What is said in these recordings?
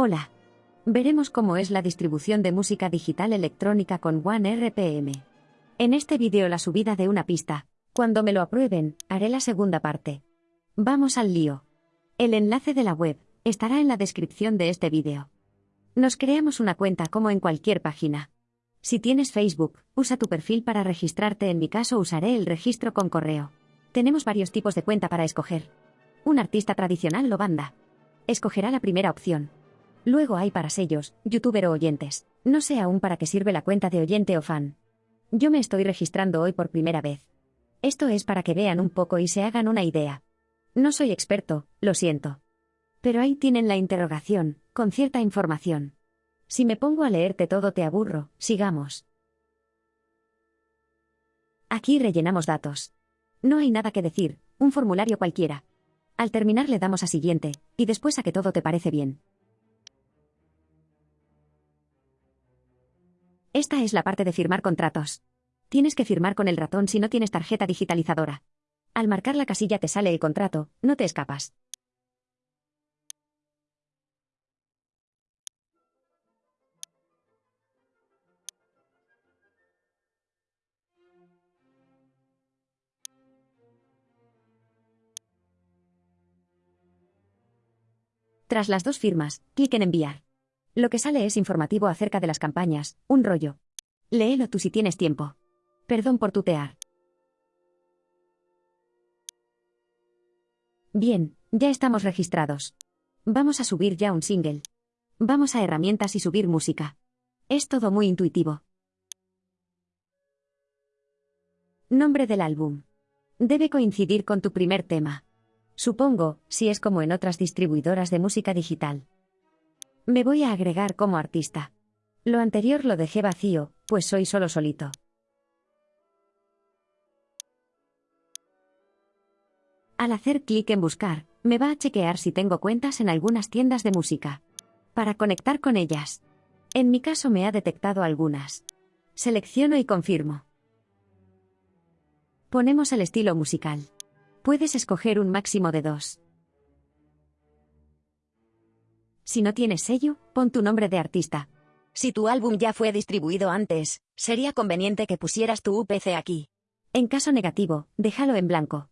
Hola. Veremos cómo es la distribución de música digital electrónica con One RPM. En este vídeo la subida de una pista. Cuando me lo aprueben, haré la segunda parte. Vamos al lío. El enlace de la web estará en la descripción de este vídeo. Nos creamos una cuenta como en cualquier página. Si tienes Facebook, usa tu perfil para registrarte, en mi caso usaré el registro con correo. Tenemos varios tipos de cuenta para escoger. Un artista tradicional o banda. Escogerá la primera opción. Luego hay para sellos, youtuber o oyentes. No sé aún para qué sirve la cuenta de oyente o fan. Yo me estoy registrando hoy por primera vez. Esto es para que vean un poco y se hagan una idea. No soy experto, lo siento. Pero ahí tienen la interrogación, con cierta información. Si me pongo a leerte todo te aburro, sigamos. Aquí rellenamos datos. No hay nada que decir, un formulario cualquiera. Al terminar le damos a siguiente, y después a que todo te parece bien. Esta es la parte de firmar contratos. Tienes que firmar con el ratón si no tienes tarjeta digitalizadora. Al marcar la casilla te sale el contrato, no te escapas. Tras las dos firmas, clic en enviar. Lo que sale es informativo acerca de las campañas, un rollo. Léelo tú si tienes tiempo. Perdón por tutear. Bien, ya estamos registrados. Vamos a subir ya un single. Vamos a herramientas y subir música. Es todo muy intuitivo. Nombre del álbum. Debe coincidir con tu primer tema. Supongo, si es como en otras distribuidoras de música digital. Me voy a agregar como artista. Lo anterior lo dejé vacío, pues soy solo solito. Al hacer clic en buscar, me va a chequear si tengo cuentas en algunas tiendas de música. Para conectar con ellas. En mi caso me ha detectado algunas. Selecciono y confirmo. Ponemos el estilo musical. Puedes escoger un máximo de dos. Si no tienes sello, pon tu nombre de artista. Si tu álbum ya fue distribuido antes, sería conveniente que pusieras tu UPC aquí. En caso negativo, déjalo en blanco.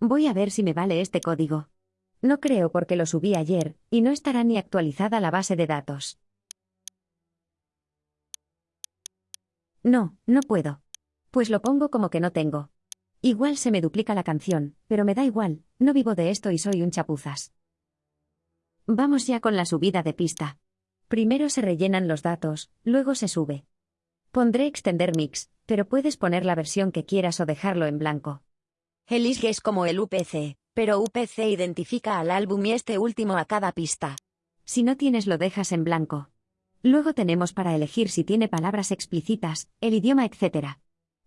Voy a ver si me vale este código. No creo porque lo subí ayer, y no estará ni actualizada la base de datos. No, no puedo. Pues lo pongo como que no tengo. Igual se me duplica la canción, pero me da igual, no vivo de esto y soy un chapuzas. Vamos ya con la subida de pista. Primero se rellenan los datos, luego se sube. Pondré extender mix, pero puedes poner la versión que quieras o dejarlo en blanco. El ISG es como el UPC, pero UPC identifica al álbum y este último a cada pista. Si no tienes lo dejas en blanco. Luego tenemos para elegir si tiene palabras explícitas, el idioma, etc.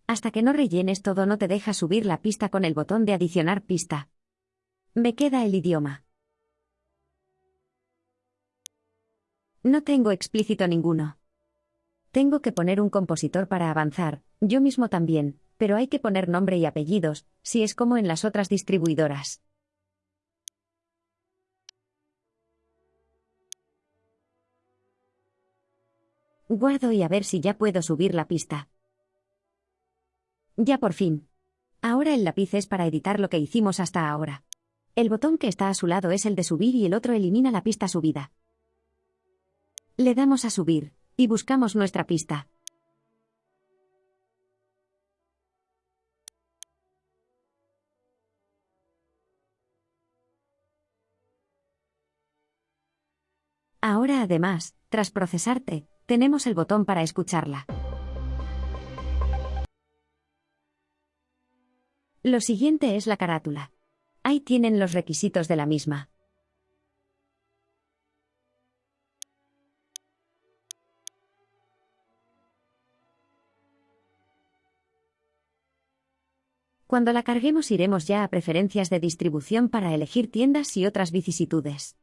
Hasta que no rellenes todo no te deja subir la pista con el botón de adicionar pista. Me queda el idioma. No tengo explícito ninguno. Tengo que poner un compositor para avanzar, yo mismo también, pero hay que poner nombre y apellidos, si es como en las otras distribuidoras. Guardo y a ver si ya puedo subir la pista. Ya por fin. Ahora el lápiz es para editar lo que hicimos hasta ahora. El botón que está a su lado es el de subir y el otro elimina la pista subida. Le damos a subir, y buscamos nuestra pista. Ahora además, tras procesarte, tenemos el botón para escucharla. Lo siguiente es la carátula. Ahí tienen los requisitos de la misma. Cuando la carguemos iremos ya a preferencias de distribución para elegir tiendas y otras vicisitudes.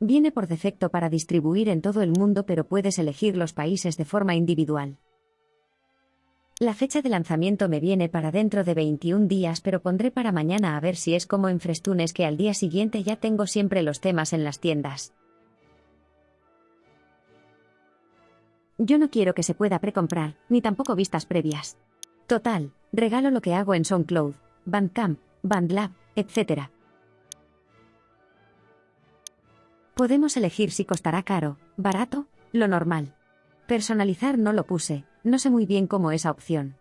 Viene por defecto para distribuir en todo el mundo pero puedes elegir los países de forma individual. La fecha de lanzamiento me viene para dentro de 21 días, pero pondré para mañana a ver si es como en Frestunes que al día siguiente ya tengo siempre los temas en las tiendas. Yo no quiero que se pueda precomprar, ni tampoco vistas previas. Total, regalo lo que hago en SoundCloud, Bandcamp, BandLab, etc. Podemos elegir si costará caro, barato, lo normal. Personalizar no lo puse, no sé muy bien cómo esa opción.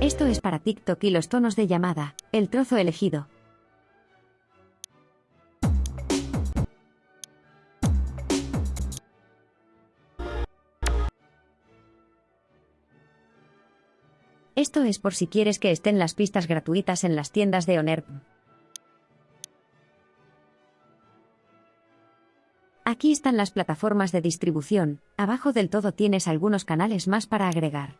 Esto es para TikTok y los tonos de llamada, el trozo elegido. Esto es por si quieres que estén las pistas gratuitas en las tiendas de Onerp. Aquí están las plataformas de distribución, abajo del todo tienes algunos canales más para agregar.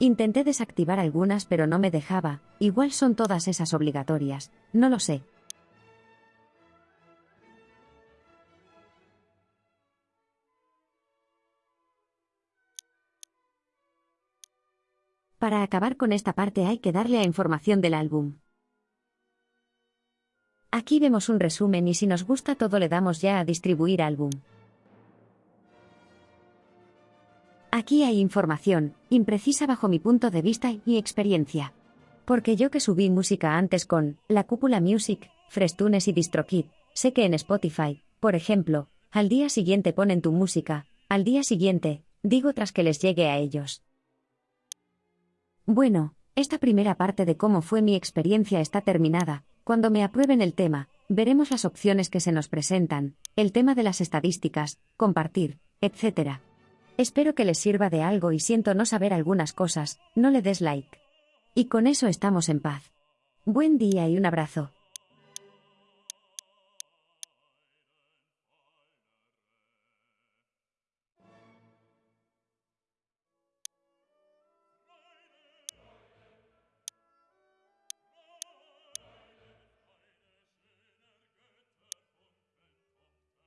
Intenté desactivar algunas pero no me dejaba, igual son todas esas obligatorias, no lo sé. Para acabar con esta parte hay que darle a información del álbum. Aquí vemos un resumen y si nos gusta todo le damos ya a distribuir álbum. Aquí hay información, imprecisa bajo mi punto de vista y experiencia. Porque yo que subí música antes con La Cúpula Music, Frestunes y DistroKid, sé que en Spotify, por ejemplo, al día siguiente ponen tu música, al día siguiente, digo tras que les llegue a ellos. Bueno, esta primera parte de cómo fue mi experiencia está terminada, cuando me aprueben el tema, veremos las opciones que se nos presentan, el tema de las estadísticas, compartir, etc. Espero que les sirva de algo y siento no saber algunas cosas, no le des like. Y con eso estamos en paz. Buen día y un abrazo.